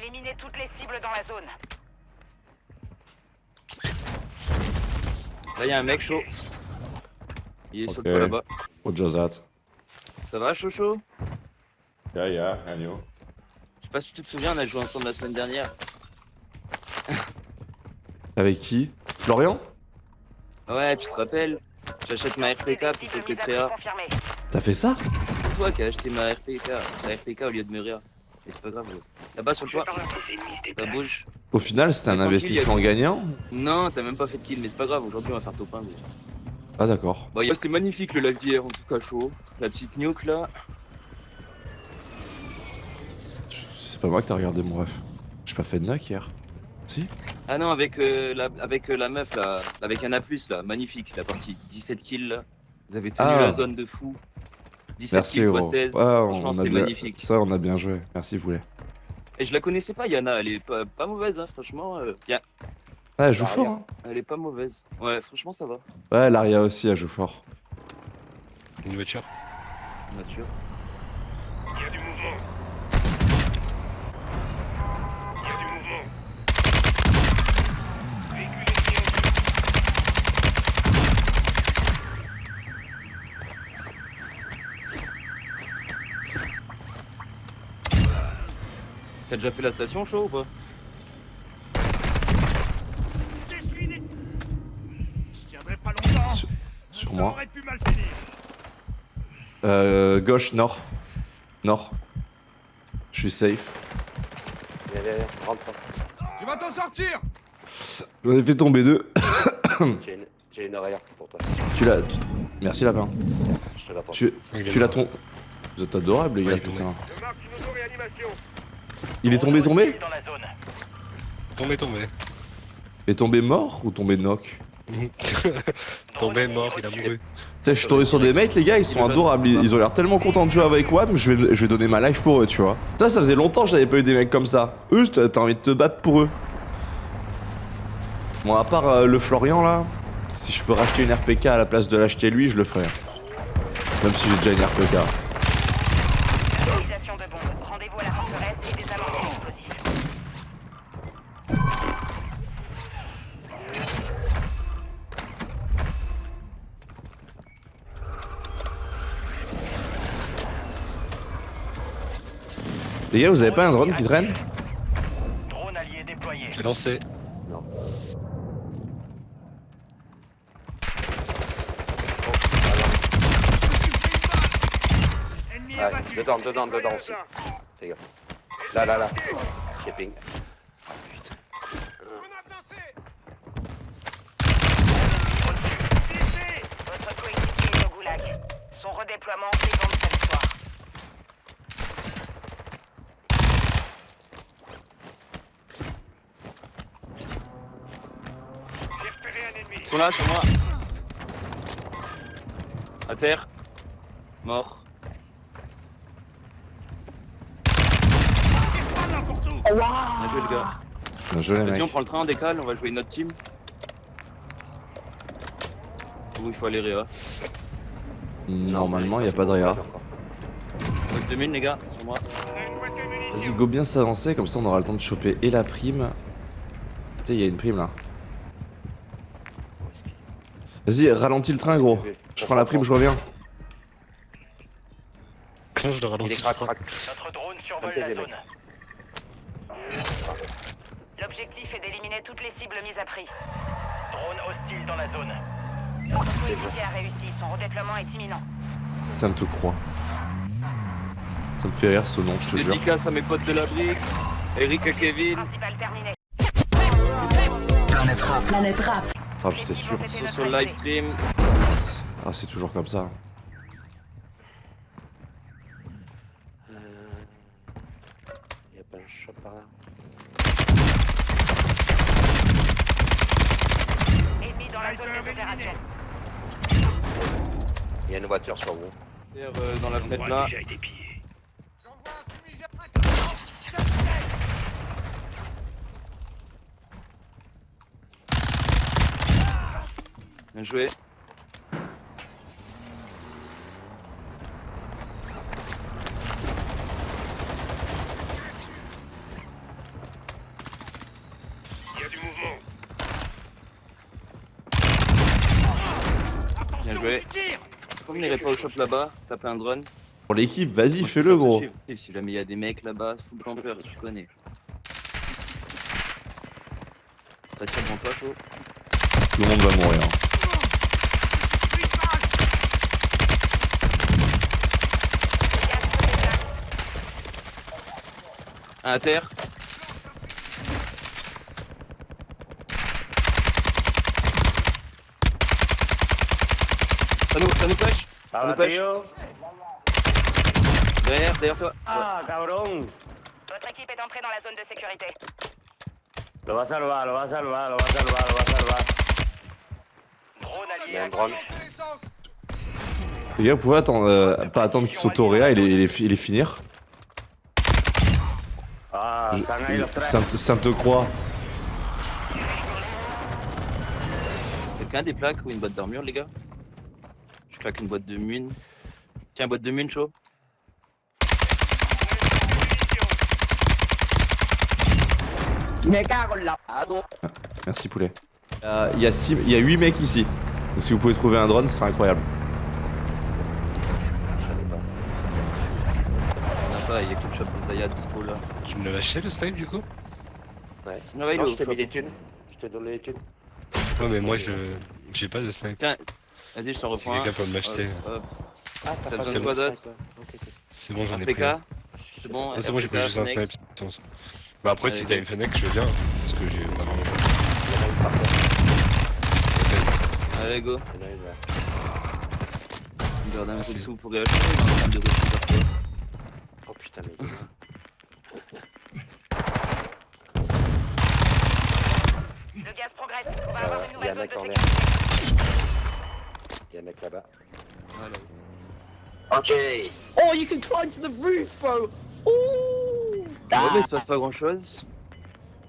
Éliminez toutes les cibles dans la zone. Là, y'a un mec chaud. Il est sur Ok. le toit là-bas. What just that? Ça va, chaud Yeah, yeah, I know. Je sais pas si tu te souviens, on a joué ensemble la semaine dernière. Avec qui? Florian? Ouais, tu te rappelles? J'achète ma RPK plutôt que Tréa. T'as fait ça? C'est toi qui as acheté ma RPK, ma RPK au lieu de Muria. C'est pas grave. Là-bas sur le toit, ça bouge. Au final, c'était un investissement gagnant? Non, t'as même pas fait de kill, mais c'est pas grave, aujourd'hui on va faire top 1. gros. Ah, d'accord. A- c'était magnifique le live d'hier, en tout cas chaud. La petite nuke là. C'est pas moi que t'as regardé, mon ref. J'ai pas fait de knock hier. Si? Ah non, avec, euh, la, avec euh, la meuf là, avec un A, là, magnifique la partie. 17 kills là. Vous avez tenu Ah. la zone de fou. 17 Merci, kills gros. x 16. Ouais, Franchement, on a c'était bien... magnifique. Ça, on a bien joué. Merci, Voulet. Et je la connaissais pas, Yana, elle est pas, pas mauvaise, hein, franchement. euh. Ouais, elle joue fort, hein. Elle est pas mauvaise. Ouais, franchement, ça va. Ouais, Laria aussi, elle joue fort. Une voiture. Nature. Il y a du mouvement. Il y a du mouvement. Véhicule ennemi en vue. T'as déjà fait la station chaud ou pas. Je tiendrai pas longtemps. Sur- moi. aurait pu mal finir. Euh, gauche, nord. Nord. Je suis safe. Viens, viens, viens, rentre. Tu vas t'en sortir J'en ai fait tomber deux. J'ai une, une arrière pour toi. tu l'as. tu- Merci, lapin. Je te l'apporte. Tu, tu l'as ton. Vous êtes adorables, les gars, putain. Je marque une auto-réanimation. Il est tombé, tombé. Tombé, tombé. Et tombé mort ou tombé knock? Tombé, mort, il a mouru. Putain, je suis tombé sur des mates, les gars, ils sont adorables. Ils, ont l'air tellement contents de jouer avec WAM, je vais, je vais donner ma life pour eux, tu vois. Ça, ça faisait longtemps que j'avais pas eu des mecs comme ça. Eux, t'as t'as envie de te battre pour eux. Bon, à part euh, le Florian là, si je peux racheter une RPK à la place de l'acheter lui, je le ferai. Même si j'ai déjà une RPK. Les gars, vous avez pas un drone qui traîne Drone allié déployé. C'est lancé. Non. Ouais, abattu. dedans, dedans, dedans aussi. Fais gaffe. Là, là, là. J'ai ping. Votre coéquipier au goulag. Son redéploiement Ils sont là sur moi. À terre. Mort. Où. Bien joué, le gars. Bien joué, les Vas-y, on mecs. prend le train, on décale, on va jouer une autre team. Où il faut aller, Réa. Normalement, y a pas de réa. Reste 2000, les gars, sur moi. Vas-y, go bien s'avancer, comme ça on aura le temps de choper et la prime. Tu sais, y a une prime là. Vas-y, ralentis le train, gros. Je prends la prime, je reviens. Le Il est ralentis. crack, crack. Notre drone survole la zone. L'objectif est d'éliminer toutes les cibles mises à prix. Drone hostile dans la zone. Votre coéquipier a réussi. Son redéploiement est imminent. Ça me te croit. Ça me fait rire ce nom, je te jure. Dédicace à mes potes de la brique. Eric et Kevin. Principal terminé. Planète Rap. Ah, j'étais sûr. Sur, le live stream. Ah, c'est toujours comme ça. Y'a pas un shot par là. Ennemi dans la zone Sniper des éliminé. opérations. Il y a une voiture sur vous. Euh, dans la fenêtre là. Bien joué. Il y a du mouvement. Bien joué. On n'irait pas au shop là-bas, taper un drone Pour l'équipe, vas-y, fais-le gros. Si jamais il y a des mecs là-bas, full camper, tu connais. Ça tire devant toi. Tout le monde va mourir. Un à terre. Ça nous, ça nous flash Ça nous flash Derrière, derrière toi. Ah, cabrón. Votre équipe est entrée dans la zone de sécurité. Lo va a salvar, lo va a salvar, lo va a salvar, lo va a salvar. Drone Il y allié a un drone. Les gars, vous pouvez attendre, euh, pas attendre qu'il s'auto-réa et les, et les les finir Je- tres. Sainte, Sainte-Croix. Quelqu'un a des plaques ou une boîte d'armure, les gars? Je claque une boîte de mine. Tiens, boîte de mine, chaud. Merci poulet. Euh, Il y, a six- il y a 8 mecs ici. Donc si vous pouvez trouver un drone, ce serait incroyable. Il y a que le shop de Zaya dispo là. Tu me l'as lâché le snipe du coup Ouais. Non, ouais, il est Non, je t'ai mis des thunes. Je t'ai donné des thunes. Ouais, mais moi je. J'ai pas de snipe. Tiens, vas-y, je t'en Si reprends un. quelqu'un peut m'acheter. Hop, hop. Ah, T'as besoin pas de quoi d'autre. C'est bon, j'en ai pris. un. C'est bon, Ah, c'est bon, j'ai pris juste un snipe. Bah après, si t'as une Fennec, je veux bien. Parce que j'ai vraiment. Il y en a terre. Allez, go. Il y en a une là. On garde un peu Merci. de sous pour réacheter. Est. Oh putain, mais. Le gaz progresse. On va avoir une nouvelle zone de sécurité. Il y a un mec là-bas. Voilà. Oh, you can climb to the roof, bro. Ooh. Ouais, mais il se passe pas grand chose.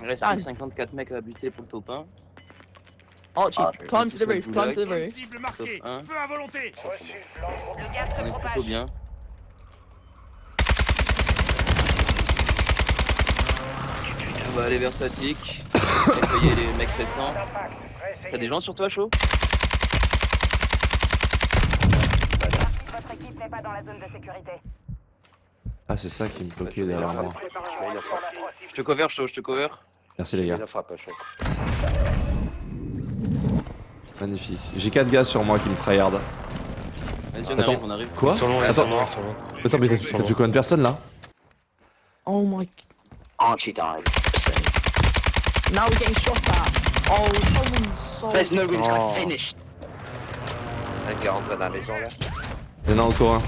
Il reste Dan. plus 54 mecs à buter pour le top 1. Archie, Ah, climb to the roof, climb to the roof. Cible marquée. Sauf un. Feu à volonté. On se est plutôt propage. bien. On va aller vers Satik. Nettoyer les mecs restants. T'as des gens sur toi, chaud? Votre équipe n'est pas dans la zone de sécurité. Ah, c'est ça qui me bloquait derrière moi. Je te cover, chaud, je te cover. Merci les gars. Magnifique. J'ai 4 gars sur moi qui me tryhardent. Vas-y, on Attends. arrive, on arrive. Quoi Attends. mais t'as tué combien de personnes là? Oh my. Archie died. Now we're getting shot at. Oh, someone's so. There's no reason Oh. I finished. Un gars rentre dans la maison là. Il y en a encore un.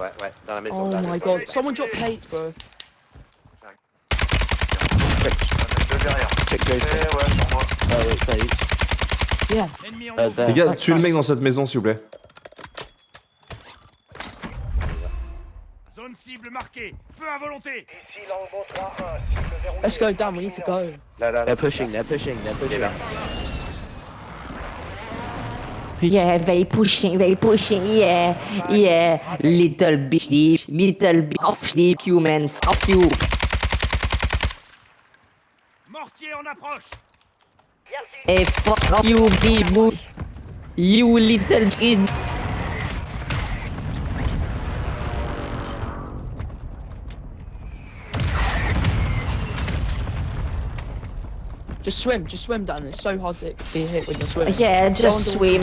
Ouais, ouais, dans la maison. Oh my god, someone dropped plates, bro. Ennemi en Euh, mouvement. Les gars, tuez le mec dans cette maison s'il vous plaît. Cible marquée. Feu à volonté. Let's go down, we need to go. They're pushing, they're pushing, they're pushing. là. Yeah, they pushing, they pushing, yeah, yeah. Little bitch, little bit of you, man, fuck you. Mortier en approche. Hey, fuck you, boo. You little bitch. Just swim, just swim down. It's so hard to be hit when you're swimming. Yeah, just swim.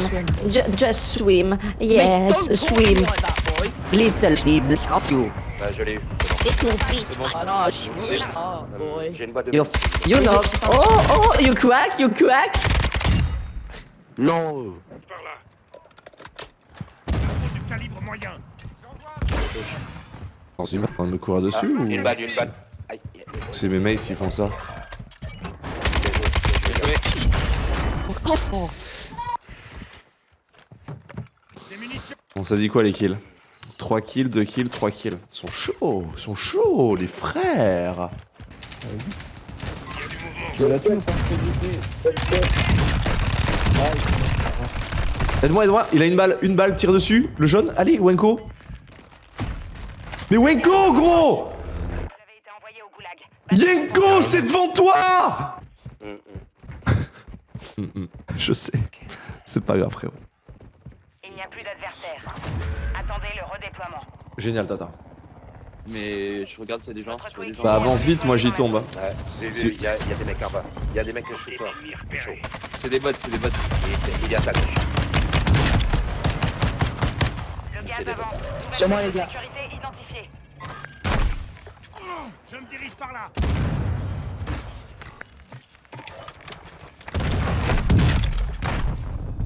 Ju- just swim. Mate, Yes, me swim. like that, boy. Little bitch, fuck you. Ouais, je l'ai eu. Bon. Boy. J'ai une boîte de. You, you know. Oh, oh, you crack, you crack. No. Par là. Du calibre moyen. Attends, c'est en train de me courir Ah, dessus ou une balle, une balle. C'est mes mates qui font ça Bon, ça dit quoi les kills? 3 kills, 2 kills, 3 kills. Ils sont chauds, ils sont chauds, les frères. Aide-moi, aide-moi, il a une balle, une balle, tire dessus, le jaune, allez, Wenko. Mais Wenko, gros. Yenko, c'est devant toi Hum, hum. Je sais, c'est pas grave frérot. n'y a plus d'adversaires. Attendez le redéploiement. Génial, Tata. Mais je regarde s'il y a des gens. si des gens. Bah avance vite, moi j'y tombe. Ouais, j'ai vu, il y, a il y a des mecs en bas. Il y a des mecs sous toi. C'est des bots, c'est des bots. Il, il est à ta gauche. Sur moi, les gars. Je me dirige par là.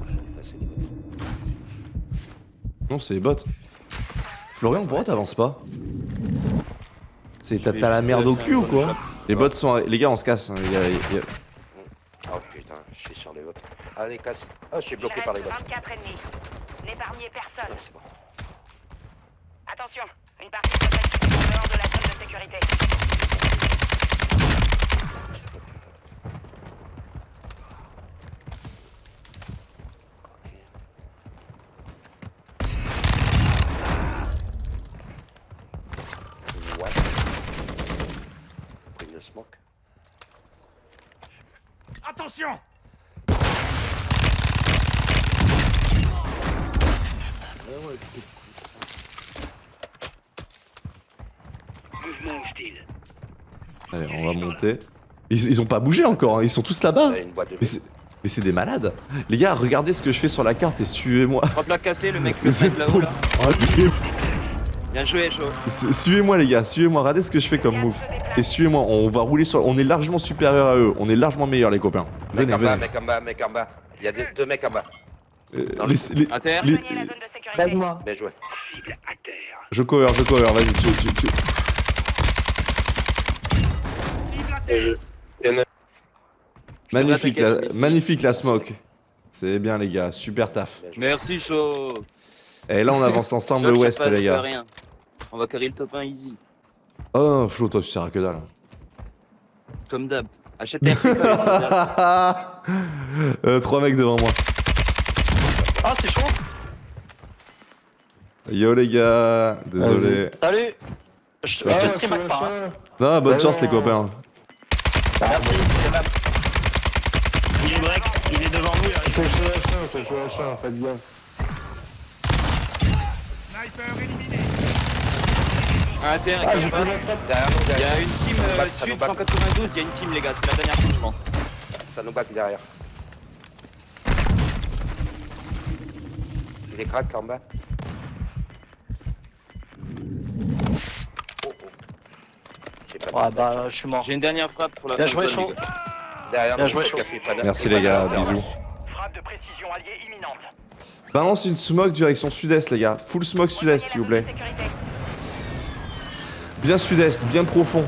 Là, c'est des bots. Non, c'est les bots. Florian, pourquoi t'avances pas? C'est t'as la merde au cul ou quoi? Les bots sont... Les gars, on se casse. hein, les gars, Oh putain, je suis sur les bots. Allez, casse. Ah, je suis bloqué par les bots. 24 ennemis. N'épargnez Ah, personne. c'est bon. Attention, une partie de en dehors de la zone de sécurité. Attention Allez, on va monter. Ils, ils ont pas bougé encore, hein, ils sont tous là-bas. Là, Mais c'est... Des malades. Les gars, regardez ce que je fais sur la carte et suivez-moi. Trois plaques cassées, le mec Mais le là-haut là. Bien joué, su- Suivez-moi les gars, suivez-moi, regardez ce que je fais comme move. Et suivez-moi, on va rouler sur... On est largement supérieur à eux, on est largement meilleurs les copains. Mec Venez, en bas, venez. mec en bas, mec en bas. Il y a deux, deux mecs en bas. Euh, les- les- les- zone de sécurité. Aide-moi. Bien joué. Je cover, je cover, vas-y, tu, tu, tu- Cible à terre Magnifique, la, les- magnifique la smoke. C'est bien les gars, super taf. Merci, chaud. Et là on avance ensemble ça passe, les gars. rien. On va carrer le top 1 easy. Oh Flo, toi tu sers à que dalle. Comme d'hab. Achète tes euh, trois mecs devant moi. Ah, c'est chaud. Yo les gars, désolé. Salut. Je te stream pas. hein. Non, bonne chance les copains. Merci. Il est break, il est devant nous. C'est chaud c'est chaud à chien, faites bien. Sniper éliminé Inter, Ah, Il y a une team euh, sud back. 192, il y a une team les gars, c'est la dernière team je pense. Ça nous back derrière. Il est crack en bas. Oh, oh. J'ai pas Ouais, de- bah, je suis mort. J'ai une dernière frappe pour la Bien joué, chaud. Derrière Bien joué, chaud. Merci les gars, bisous. Frappe de précision alliée imminente. Balance une smoke direction sud-est les gars. Full smoke sud-est s'il vous plaît. Bien sud-est, bien profond.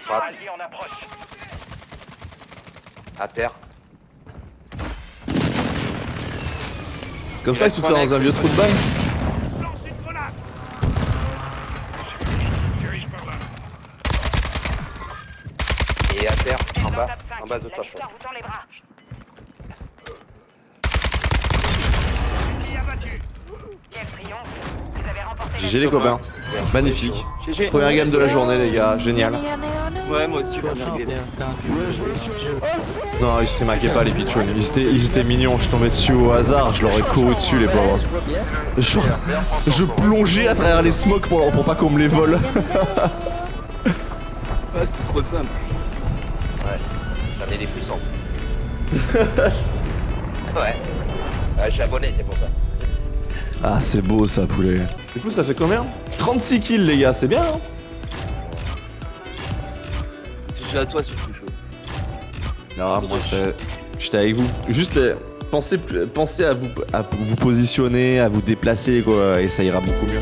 Frappe. À terre. Comme ça que tu te fais dans un vieux trou de balle en bas de La toi, chaud. victoire vous tend les bras. Ennemi abattu Quel triomphe. Vous avez remporté la GG les copains. Magnifique. GG. Première game de la journée les gars, génial. Ouais, moi aussi. Non, ils se rémaquaient pas les pitchounes. Ils étaient, ils étaient mignons, je tombais dessus au hasard, je leur ai couru dessus les pauvres. Je plongeais à travers les smokes pour, pour pas qu'on me les vole. Ah, c'était trop simple. J'en ai des frissons. ouais. Ouais, je suis abonné, c'est pour ça. Ah c'est beau ça poulet. Du coup ça fait combien? 36 kills les gars, c'est bien hein? GG à toi surtout, chaud. Non, moi c'est... J'étais avec vous. Juste les- pensez, pensez à, vous, à vous positionner, à vous déplacer quoi, et ça ira beaucoup mieux.